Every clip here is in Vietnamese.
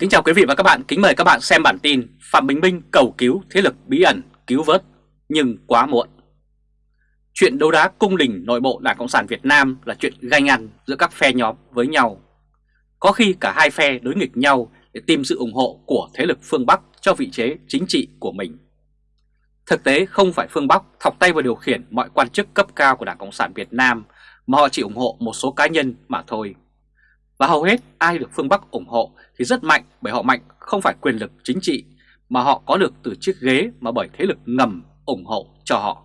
Kính chào quý vị và các bạn, kính mời các bạn xem bản tin Phạm Bình Minh cầu cứu thế lực bí ẩn cứu vớt nhưng quá muộn. Chuyện đấu đá cung đình nội bộ Đảng Cộng sản Việt Nam là chuyện ganh ăn giữa các phe nhóm với nhau. Có khi cả hai phe đối nghịch nhau để tìm sự ủng hộ của thế lực phương Bắc cho vị trí chính trị của mình. Thực tế không phải phương Bắc thọc tay vào điều khiển mọi quan chức cấp cao của Đảng Cộng sản Việt Nam mà họ chỉ ủng hộ một số cá nhân mà thôi. Và hầu hết ai được phương Bắc ủng hộ thì rất mạnh bởi họ mạnh không phải quyền lực chính trị mà họ có được từ chiếc ghế mà bởi thế lực ngầm ủng hộ cho họ.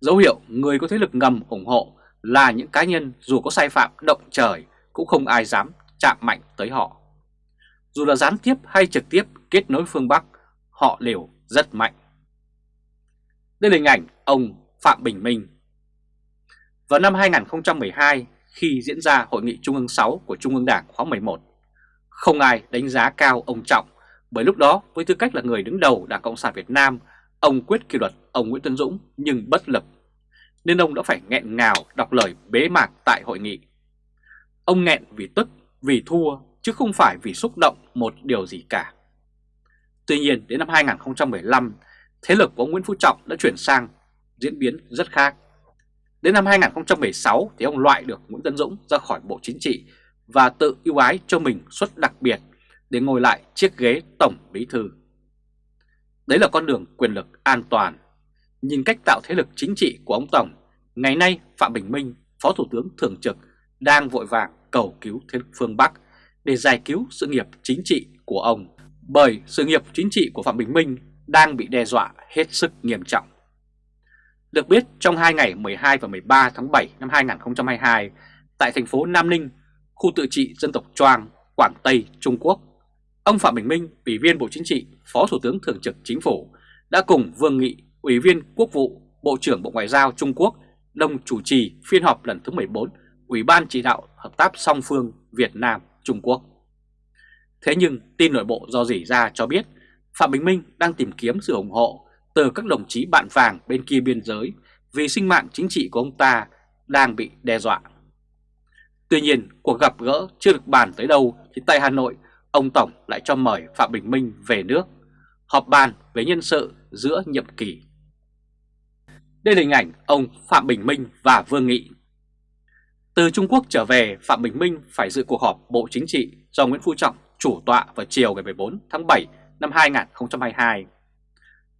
Dấu hiệu người có thế lực ngầm ủng hộ là những cá nhân dù có sai phạm động trời cũng không ai dám chạm mạnh tới họ. Dù là gián tiếp hay trực tiếp kết nối phương Bắc, họ đều rất mạnh. Đây là hình ảnh ông Phạm Bình Minh. Vào năm 2012, khi diễn ra Hội nghị Trung ương 6 của Trung ương Đảng khóa 11, không ai đánh giá cao ông Trọng bởi lúc đó với tư cách là người đứng đầu Đảng Cộng sản Việt Nam, ông quyết kỷ luật ông Nguyễn Tân Dũng nhưng bất lực, nên ông đã phải nghẹn ngào đọc lời bế mạc tại hội nghị. Ông nghẹn vì tức, vì thua chứ không phải vì xúc động một điều gì cả. Tuy nhiên đến năm 2015, thế lực của ông Nguyễn Phú Trọng đã chuyển sang diễn biến rất khác. Đến năm 2016 thì ông loại được Nguyễn Tân Dũng ra khỏi Bộ Chính trị và tự ưu ái cho mình suất đặc biệt để ngồi lại chiếc ghế Tổng Bí Thư. Đấy là con đường quyền lực an toàn. Nhìn cách tạo thế lực chính trị của ông Tổng, ngày nay Phạm Bình Minh, Phó Thủ tướng Thường trực, đang vội vàng cầu cứu thế lực phương Bắc để giải cứu sự nghiệp chính trị của ông. Bởi sự nghiệp chính trị của Phạm Bình Minh đang bị đe dọa hết sức nghiêm trọng. Được biết trong 2 ngày 12 và 13 tháng 7 năm 2022 tại thành phố Nam Ninh, khu tự trị dân tộc Choang, Quảng Tây, Trung Quốc, ông Phạm Bình Minh, Ủy viên Bộ Chính trị, Phó Thủ tướng Thường trực Chính phủ đã cùng Vương Nghị, Ủy viên Quốc vụ, Bộ trưởng Bộ Ngoại giao Trung Quốc đồng chủ trì phiên họp lần thứ 14 Ủy ban chỉ đạo hợp tác song phương Việt Nam Trung Quốc. Thế nhưng tin nội bộ do dỉ ra cho biết Phạm Bình Minh đang tìm kiếm sự ủng hộ từ các đồng chí bạn vàng bên kia biên giới vì sinh mạng chính trị của ông ta đang bị đe dọa. Tuy nhiên, cuộc gặp gỡ chưa được bàn tới đâu thì tại Hà Nội, ông Tổng lại cho mời Phạm Bình Minh về nước, họp bàn về nhân sự giữa nhiệm kỳ. Đây là hình ảnh ông Phạm Bình Minh và Vương Nghị. Từ Trung Quốc trở về, Phạm Bình Minh phải dự cuộc họp Bộ Chính trị do Nguyễn Phú Trọng chủ tọa vào chiều ngày 14 tháng 7 năm 2022.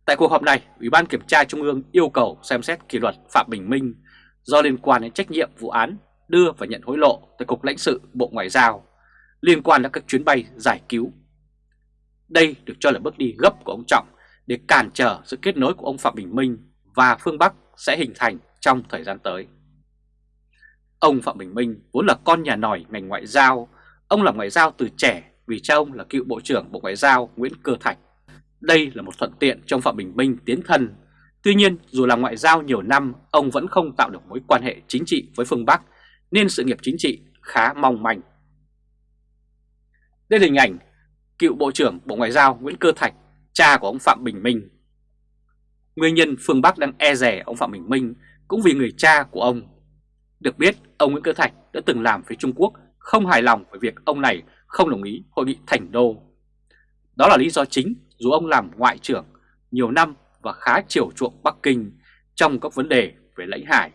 Tại cuộc họp này, Ủy ban Kiểm tra Trung ương yêu cầu xem xét kỷ luật Phạm Bình Minh do liên quan đến trách nhiệm vụ án đưa và nhận hối lộ tại Cục lãnh sự Bộ Ngoại giao liên quan đến các chuyến bay giải cứu. Đây được cho là bước đi gấp của ông Trọng để cản trở sự kết nối của ông Phạm Bình Minh và phương Bắc sẽ hình thành trong thời gian tới. Ông Phạm Bình Minh vốn là con nhà nòi ngành ngoại giao, ông làm ngoại giao từ trẻ vì cha ông là cựu Bộ trưởng Bộ Ngoại giao Nguyễn Cơ Thạch. Đây là một thuận tiện trong Phạm Bình Minh tiến thân. Tuy nhiên, dù là ngoại giao nhiều năm, ông vẫn không tạo được mối quan hệ chính trị với phương Bắc, nên sự nghiệp chính trị khá mong manh. Đây là hình ảnh cựu Bộ trưởng Bộ Ngoại giao Nguyễn Cơ Thạch, cha của ông Phạm Bình Minh. Nguyên nhân phương Bắc đang e rẻ ông Phạm Bình Minh cũng vì người cha của ông. Được biết, ông Nguyễn Cơ Thạch đã từng làm với Trung Quốc không hài lòng với việc ông này không đồng ý hội nghị thành đô. Đó là lý do chính dù ông làm ngoại trưởng nhiều năm và khá chiều chuộng Bắc Kinh trong các vấn đề về lãnh hải.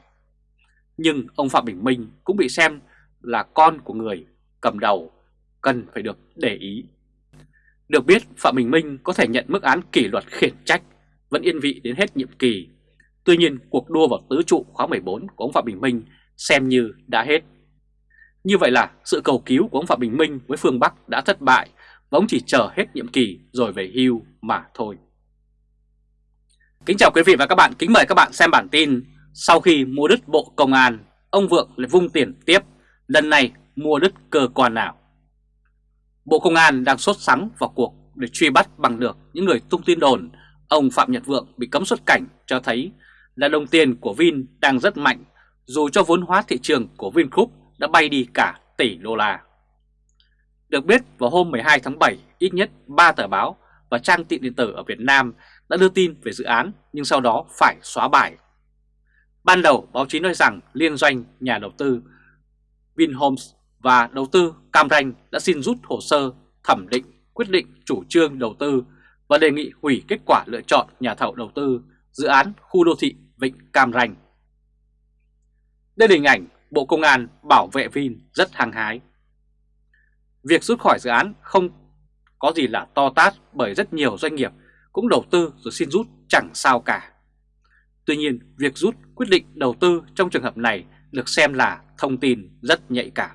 Nhưng ông Phạm Bình Minh cũng bị xem là con của người cầm đầu, cần phải được để ý. Được biết Phạm Bình Minh có thể nhận mức án kỷ luật khiển trách, vẫn yên vị đến hết nhiệm kỳ. Tuy nhiên cuộc đua vào tứ trụ khóa 14 của ông Phạm Bình Minh xem như đã hết. Như vậy là sự cầu cứu của ông Phạm Bình Minh với phương Bắc đã thất bại và ông chỉ chờ hết nhiệm kỳ rồi về hưu mà thôi. Kính chào quý vị và các bạn, kính mời các bạn xem bản tin Sau khi mua đứt Bộ Công an, ông Vượng lại vung tiền tiếp, lần này mua đứt cơ quan nào? Bộ Công an đang sốt sắng vào cuộc để truy bắt bằng được những người tung tin đồn ông Phạm Nhật Vượng bị cấm xuất cảnh cho thấy là đồng tiền của Vin đang rất mạnh dù cho vốn hóa thị trường của Vingroup đã bay đi cả tỷ đô la. Được biết vào hôm 12 tháng 7, ít nhất 3 tờ báo và trang tin điện tử ở Việt Nam đã đưa tin về dự án nhưng sau đó phải xóa bài. Ban đầu báo chí nói rằng liên doanh nhà đầu tư Vinhomes và đầu tư Cam Ranh đã xin rút hồ sơ thẩm định quyết định chủ trương đầu tư và đề nghị hủy kết quả lựa chọn nhà thầu đầu tư dự án khu đô thị Vịnh Cam Ranh. Đây là hình ảnh Bộ Công an bảo vệ Vin rất hăng hái. Việc rút khỏi dự án không có gì là to tát bởi rất nhiều doanh nghiệp cũng đầu tư rồi xin rút chẳng sao cả. Tuy nhiên, việc rút quyết định đầu tư trong trường hợp này được xem là thông tin rất nhạy cảm.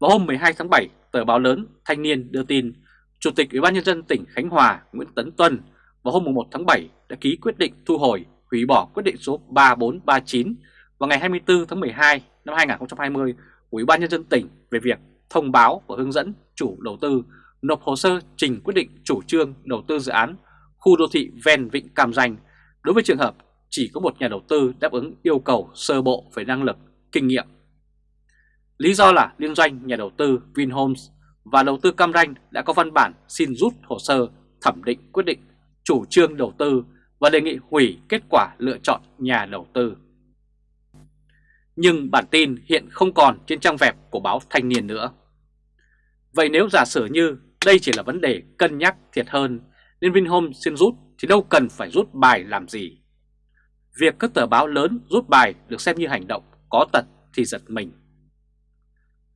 Vào hôm 12 tháng 7, tờ báo lớn Thanh niên đưa tin Chủ tịch Ủy ban nhân dân tỉnh Khánh Hòa Nguyễn Tấn Tuân vào hôm 1 tháng 7 đã ký quyết định thu hồi hủy bỏ quyết định số 3439 vào ngày 24 tháng 12 năm 2020 của Ủy ban nhân dân tỉnh về việc thông báo và hướng dẫn chủ đầu tư nộp hồ sơ trình quyết định chủ trương đầu tư dự án khu đô thị ven Vịnh Cam Ranh đối với trường hợp chỉ có một nhà đầu tư đáp ứng yêu cầu sơ bộ về năng lực, kinh nghiệm. Lý do là liên doanh nhà đầu tư Vinhomes và đầu tư Cam Ranh đã có văn bản xin rút hồ sơ thẩm định quyết định chủ trương đầu tư và đề nghị hủy kết quả lựa chọn nhà đầu tư. Nhưng bản tin hiện không còn trên trang web của báo Thanh niên nữa. Vậy nếu giả sử như đây chỉ là vấn đề cân nhắc thiệt hơn nên Vinhome xin rút thì đâu cần phải rút bài làm gì. Việc các tờ báo lớn rút bài được xem như hành động có tật thì giật mình.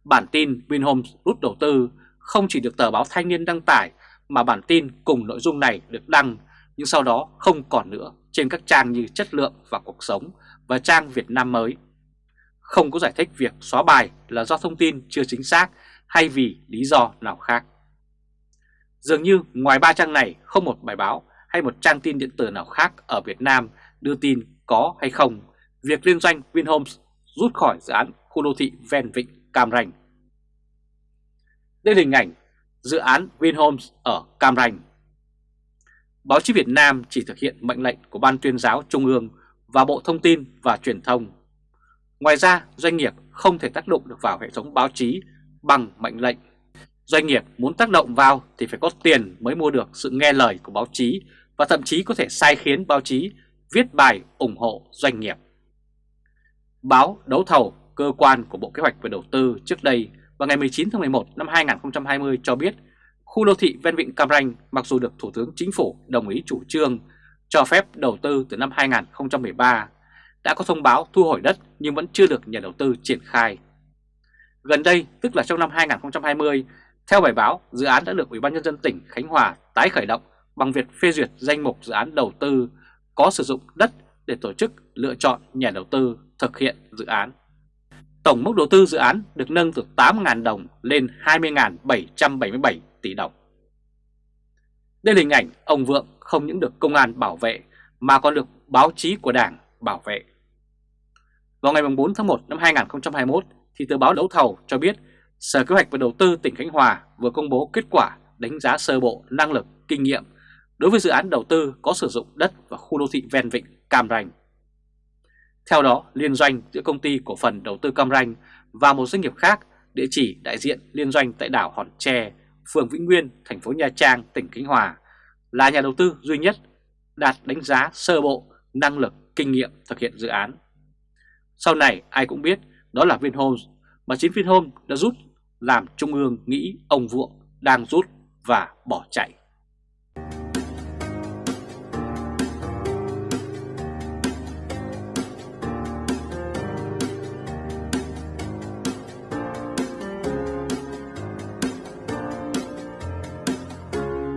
Bản tin Vinhome rút đầu tư không chỉ được tờ báo Thanh niên đăng tải, mà bản tin cùng nội dung này được đăng, nhưng sau đó không còn nữa trên các trang như Chất lượng và Cuộc sống và trang Việt Nam mới. Không có giải thích việc xóa bài là do thông tin chưa chính xác hay vì lý do nào khác. Dường như ngoài ba trang này không một bài báo hay một trang tin điện tử nào khác ở Việt Nam đưa tin có hay không việc liên doanh Vinhomes rút khỏi dự án khu đô thị ven vịnh Cam Ranh. Đây là hình ảnh dự án Vinhomes ở Cam Ranh. Báo chí Việt Nam chỉ thực hiện mệnh lệnh của Ban tuyên giáo Trung ương và Bộ Thông tin và Truyền thông. Ngoài ra, doanh nghiệp không thể tác động được vào hệ thống báo chí bằng mệnh lệnh. Doanh nghiệp muốn tác động vào thì phải có tiền mới mua được sự nghe lời của báo chí và thậm chí có thể sai khiến báo chí viết bài ủng hộ doanh nghiệp. Báo Đấu thầu, cơ quan của Bộ Kế hoạch và Đầu tư trước đây vào ngày 19 tháng 11 năm 2020 cho biết khu đô thị ven vịnh Cam Ranh mặc dù được Thủ tướng Chính phủ đồng ý chủ trương cho phép đầu tư từ năm 2013 đã có thông báo thu hồi đất nhưng vẫn chưa được nhà đầu tư triển khai. Gần đây, tức là trong năm 2020, theo bài báo, dự án đã được Ủy ban nhân dân tỉnh Khánh Hòa tái khởi động bằng việc phê duyệt danh mục dự án đầu tư có sử dụng đất để tổ chức lựa chọn nhà đầu tư thực hiện dự án. Tổng mức đầu tư dự án được nâng từ 8.000 đồng lên 20.777 tỷ đồng. Đây là hình ảnh ông Vượng không những được công an bảo vệ mà còn được báo chí của Đảng bảo vệ. Vào ngày 4 tháng 1 năm 2021 thì tờ báo đấu thầu cho biết Sở Kế hoạch và Đầu tư tỉnh Khánh Hòa vừa công bố kết quả đánh giá sơ bộ năng lực, kinh nghiệm đối với dự án đầu tư có sử dụng đất và khu đô thị ven vịnh Cam Ranh. Theo đó, liên doanh giữa công ty cổ phần đầu tư Cam Ranh và một doanh nghiệp khác địa chỉ đại diện liên doanh tại đảo Hòn Tre, phường Vĩnh Nguyên, thành phố Nha Trang, tỉnh Khánh Hòa là nhà đầu tư duy nhất đạt đánh giá sơ bộ năng lực, kinh nghiệm thực hiện dự án. Sau này ai cũng biết đó là Vinhomes mà chính Vinhomes đã rút làm Trung ương nghĩ ông Vượng đang rút và bỏ chạy.